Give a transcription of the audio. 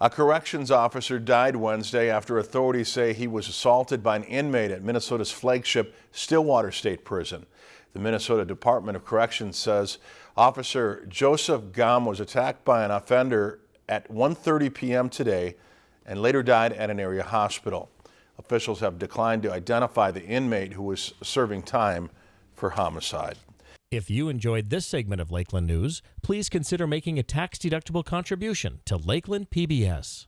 A corrections officer died Wednesday after authorities say he was assaulted by an inmate at Minnesota's flagship Stillwater State Prison. The Minnesota Department of Corrections says Officer Joseph Gomm was attacked by an offender at 1.30 p.m. today and later died at an area hospital. Officials have declined to identify the inmate who was serving time for homicide. If you enjoyed this segment of Lakeland News, please consider making a tax-deductible contribution to Lakeland PBS.